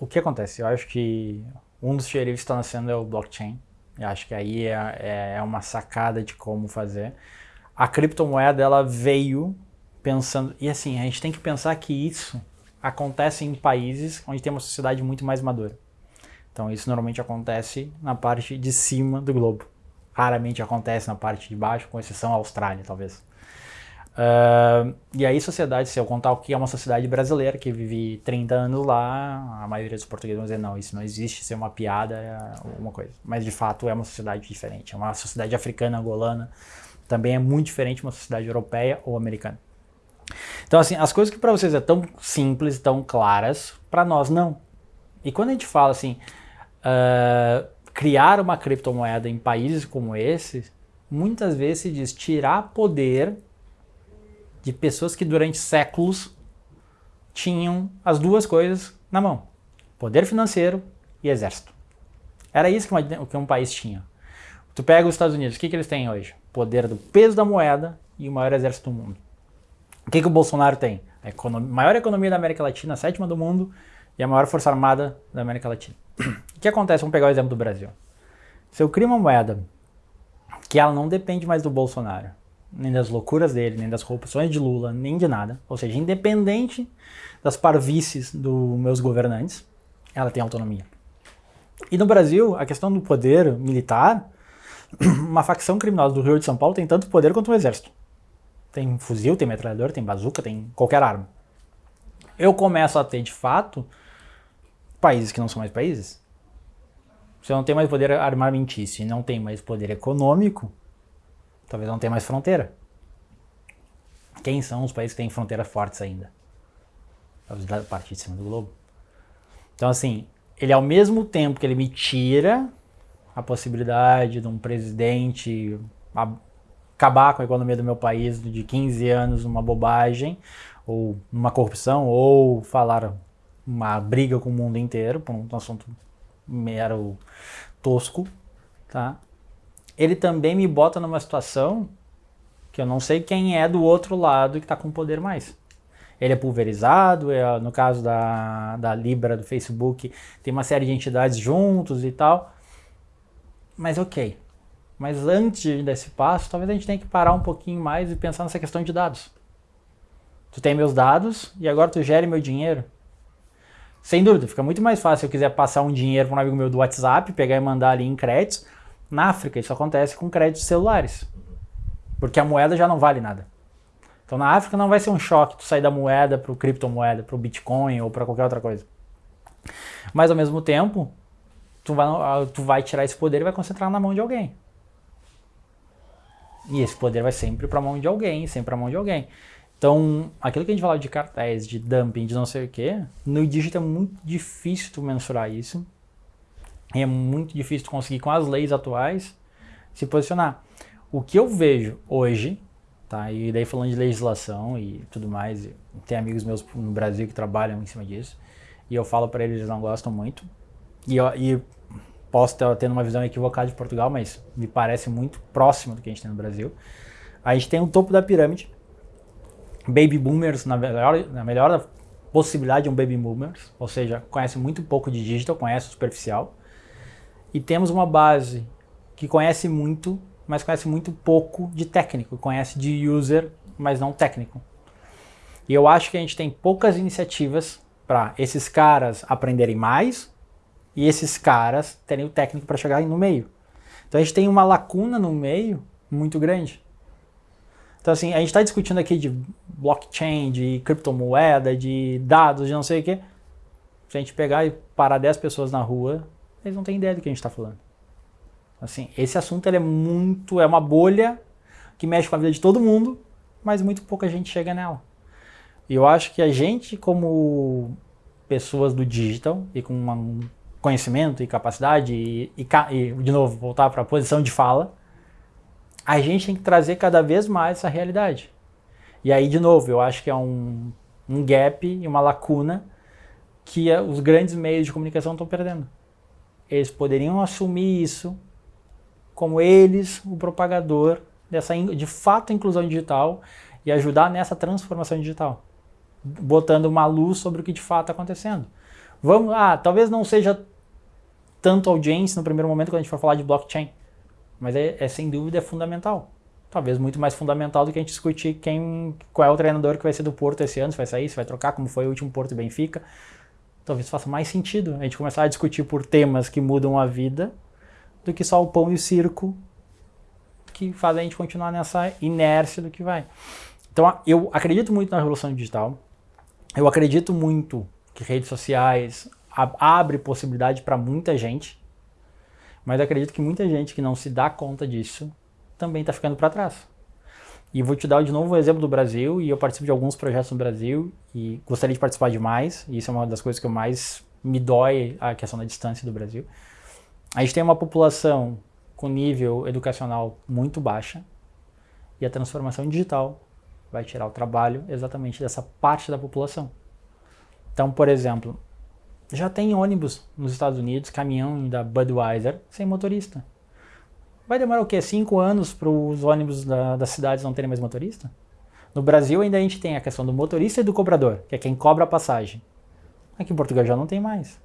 o que acontece? Eu acho que um dos xerifes está nascendo é o blockchain. Eu acho que aí é, é, é uma sacada de como fazer. A criptomoeda, ela veio pensando... E assim, a gente tem que pensar que isso acontece em países onde tem uma sociedade muito mais madura. Então isso normalmente acontece na parte de cima do globo. Raramente acontece na parte de baixo, com exceção à Austrália, talvez. Uh, e aí sociedade, se eu contar o que é uma sociedade brasileira, que vive 30 anos lá, a maioria dos portugueses vão dizer, não, isso não existe, isso é uma piada, é uma coisa. Mas de fato é uma sociedade diferente, é uma sociedade africana, angolana, também é muito diferente de uma sociedade europeia ou americana. Então assim, as coisas que para vocês é tão simples, tão claras, para nós não. E quando a gente fala assim, uh, criar uma criptomoeda em países como esse, muitas vezes se diz tirar poder de pessoas que durante séculos tinham as duas coisas na mão. Poder financeiro e exército. Era isso que, uma, que um país tinha. Tu pega os Estados Unidos, o que, que eles têm hoje? Poder do peso da moeda e o maior exército do mundo. O que, que o Bolsonaro tem? A economia, maior economia da América Latina, a sétima do mundo e a maior força armada da América Latina. O que acontece? Vamos pegar o exemplo do Brasil. Se eu crio uma moeda que ela não depende mais do Bolsonaro, nem das loucuras dele, nem das corrupções de Lula, nem de nada, ou seja, independente das parvices dos meus governantes, ela tem autonomia. E no Brasil, a questão do poder militar, uma facção criminosa do Rio de São Paulo tem tanto poder quanto o um exército. Tem fuzil, tem metralhador, tem bazuca, tem qualquer arma. Eu começo a ter, de fato, países que não são mais países. Se eu não tenho mais poder armamentício e não tem mais poder econômico, talvez não tenha mais fronteira. Quem são os países que têm fronteiras fortes ainda? Da parte de cima do globo. Então assim, ele ao mesmo tempo que ele me tira a possibilidade de um presidente acabar com a economia do meu país de 15 anos numa bobagem, ou numa corrupção, ou falar uma briga com o mundo inteiro por um assunto mero tosco, tá? Ele também me bota numa situação que eu não sei quem é do outro lado que está com poder mais. Ele é pulverizado, é, no caso da, da Libra, do Facebook, tem uma série de entidades juntos e tal. Mas ok, mas antes desse passo, talvez a gente tenha que parar um pouquinho mais e pensar nessa questão de dados. Tu tem meus dados e agora tu gere meu dinheiro. Sem dúvida, fica muito mais fácil se eu quiser passar um dinheiro para um amigo meu do WhatsApp, pegar e mandar ali em créditos. Na África isso acontece com créditos celulares, porque a moeda já não vale nada. Então na África não vai ser um choque tu sair da moeda para o criptomoeda, para o Bitcoin ou para qualquer outra coisa. Mas ao mesmo tempo, tu vai, tu vai tirar esse poder e vai concentrar na mão de alguém. E esse poder vai sempre para a mão de alguém, sempre para a mão de alguém. Então, aquilo que a gente falava de cartéis, de dumping, de não sei o que, no dígito é muito difícil tu mensurar isso. É muito difícil conseguir, com as leis atuais, se posicionar. O que eu vejo hoje, tá? E daí falando de legislação e tudo mais, tem amigos meus no Brasil que trabalham em cima disso, e eu falo para eles, eles não gostam muito. E, e Posso estar tendo uma visão equivocada de Portugal, mas me parece muito próximo do que a gente tem no Brasil. A gente tem o topo da pirâmide, baby boomers, na melhor, na melhor possibilidade um baby boomers, ou seja, conhece muito pouco de digital, conhece o superficial. E temos uma base que conhece muito, mas conhece muito pouco de técnico, conhece de user, mas não técnico. E eu acho que a gente tem poucas iniciativas para esses caras aprenderem mais e esses caras terem o técnico para chegar no meio. Então a gente tem uma lacuna no meio muito grande. Então assim, a gente está discutindo aqui de blockchain, de criptomoeda, de dados, de não sei o que. Se a gente pegar e parar 10 pessoas na rua, eles não têm ideia do que a gente está falando. Assim, esse assunto é muito, é uma bolha que mexe com a vida de todo mundo, mas muito pouca gente chega nela. E eu acho que a gente, como pessoas do digital e com uma, conhecimento e capacidade e, e, e de novo, voltar para a posição de fala, a gente tem que trazer cada vez mais essa realidade. E aí, de novo, eu acho que é um, um gap e uma lacuna que os grandes meios de comunicação estão perdendo. Eles poderiam assumir isso como eles, o propagador dessa, de fato, inclusão digital e ajudar nessa transformação digital, botando uma luz sobre o que de fato está acontecendo. Vamos, ah, talvez não seja tanto audiência no primeiro momento quando a gente for falar de blockchain, mas é, é sem dúvida é fundamental. Talvez muito mais fundamental do que a gente discutir quem, qual é o treinador que vai ser do Porto esse ano, se vai sair, se vai trocar, como foi o último Porto Benfica. Talvez faça mais sentido a gente começar a discutir por temas que mudam a vida do que só o pão e o circo que fazem a gente continuar nessa inércia do que vai. Então eu acredito muito na revolução digital. Eu acredito muito que redes sociais abre possibilidade para muita gente, mas acredito que muita gente que não se dá conta disso também está ficando para trás. E vou te dar de novo o exemplo do Brasil, e eu participo de alguns projetos no Brasil, e gostaria de participar de mais, e isso é uma das coisas que eu mais me dói, a questão da distância do Brasil. A gente tem uma população com nível educacional muito baixa, e a transformação digital vai tirar o trabalho exatamente dessa parte da população. Então, por exemplo, já tem ônibus nos Estados Unidos, caminhão da Budweiser, sem motorista. Vai demorar o quê? Cinco anos para os ônibus da, das cidades não terem mais motorista? No Brasil ainda a gente tem a questão do motorista e do cobrador, que é quem cobra a passagem. Aqui em Portugal já não tem mais.